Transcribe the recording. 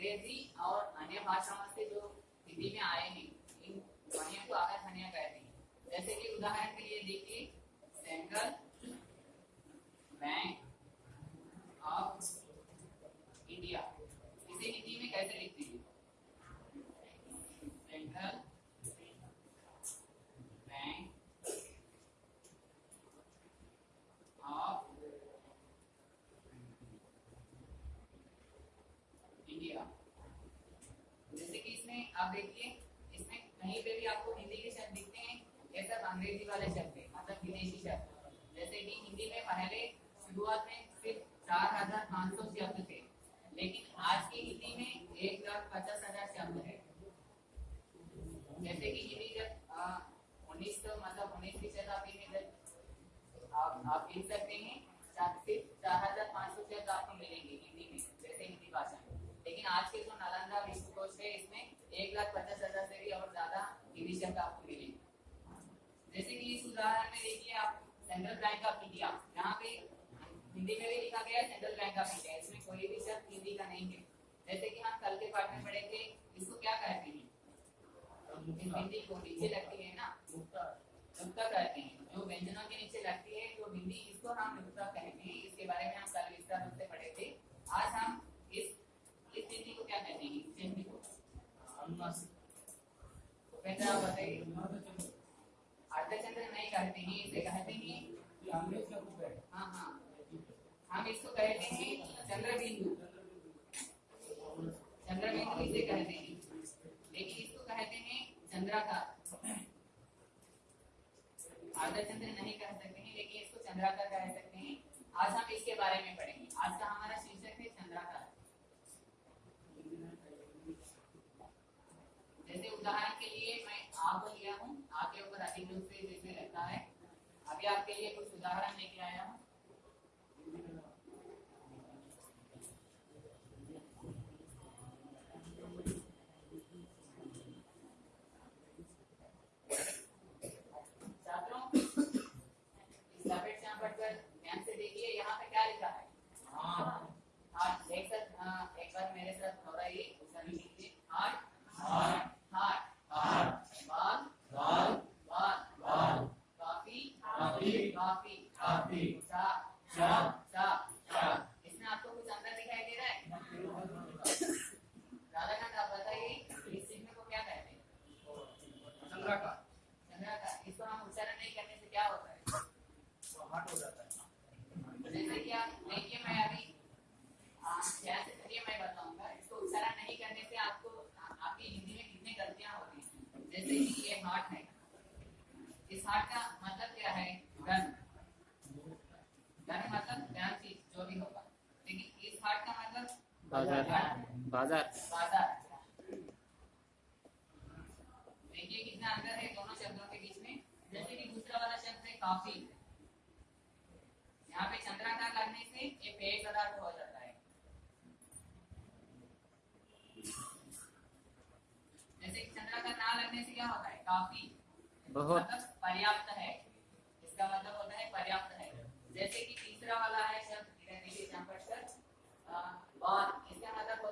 अंग्रेज़ी और अन्य भाषाओं से जो हिंदी में आए हैं, इन ध्वनियों को आकर ध्वनिया कहते हैं। जैसे कि उदाहरण के लिए देखिए सेंट्रल बैंक ऑफ़ इंडिया इसे हिंदी में कैसे लिखते हैं सेंट्रल बैंक ऑफ़ इंडिया जैसे कि इसमें आप देखिए इसमें कहीं पे भी आपको हिंदी के शब्द दिखते हैं, ये सब अंग्रेज़ी वाले शब्द है मतलब विदेशी शब्द। जैसे कि हिंदी में पहले शुरुआत में सिर्फ़ चार हज़ार पाँच सौ शब्द थे, लेकिन आज की हिंदी में एक लाख पचास हज़ार शब्द है। जैसे कि हिंदी जब उन्नीस सौ मतलब उन्नीसवीं शताब्दी में जब आप आप लिख सकते हैं सिर्फ़ चार हज़ार पाँच सौ शब्द आपको मिलेंगे हिंदी में, जैसे हिंदी भाषा में। लेकिन आज के जो नालंदा विश्वकोश है, इसमें एक लाख पचास हज़ार से भी और ज़्यादा हिंदी शब्द आपको मिलेंगे जैसे कि इस उदाहरण में देखिए आप सेंट्रल बैंक ऑफ़ इंडिया यहाँ पे हिंदी में भी लिखा गया सेंट्रल बैंक ऑफ़ इंडिया इसमें कोई भी शब्द हिंदी का नहीं है। जैसे कि हम कल के पाठ में पढ़े थे इसको क्या कहते हैं? बिंदी को नीचे लगती है ना? नुक्ता कहते हैं। जो व्यंजनों के नीचे लगती है तो बिंदी इसको हम नुक्ता कहते हैं। इसके बारे में हम कल विस्तार रूप से पढ़े थे आज हम इस इस बिंदी को क्या कहते हैं? इस बिंदी को? तो हैं बताइए। अर्धचंद्र नहीं कहते हैं इसे कहते हैं हाँ? हाँ हम इसको कहते हैं चंद्रबिंदु। चंद्रबिंदु इसे कहते हैं। लेकिन इसको कहते हैं चंद्राकार। चंद्र नहीं कह सकते हैं, लेकिन इसको चंद्राकार कह सकते हैं। आज हम इसके बारे में पढ़ेंगे। आज का हमारा शीर्षक है चंद्राकार जैसे उदाहरण के लिए मैं आ को लिया हूँ आ के ऊपर अधिक रूप से जैसे लगता है अभी आपके लिए कुछ उदाहरण लेके आया हूँ छात्रों इस लपेट यहाँ पढ़कर ध्यान से देखिए यहाँ पे क्या लिखा है हार्ट एक साथ हाँ, एक बार मेरे साथ दोहराइए सभी लीजिए हार्ट हार्ट हार्ट बाल बाल काफ़ी काफ़ी चा चा इसमें आपको कुछ अंदर दिखाई दे रहा है? राधाकांत आप बताइए इस चिन्ह को क्या कहते हैं? चंद्राकार। इसको हम उच्चारण नहीं करने से क्या होता है? जैसे कि आप देखिए मैं अभी ध्यान से सुनिए मैं बताऊँगा इसको उच्चारण नहीं करने से आपको आपकी हिंदी में कितनी गलतियाँ होती हैं। जैसे कि ये हार्ट है। इस हार्ट का बाज़ार। बाज़ार। देखिए कितना अंतर है दोनों शब्दों के बीच में। जैसे कि दूसरा वाला शब्द है काफ़ी। यहाँ पे चंद्राकार लगने से ये पेय पदार्थ हो जाता है। जैसे चंद्राकार ना लगने से क्या होता है? काफ़ी। बहुत। मतलब पर्याप्त है। इसका मतलब होता है पर्याप्त है। जैसे कि तीसरा वाला है शब्द सर वन इसका मतलब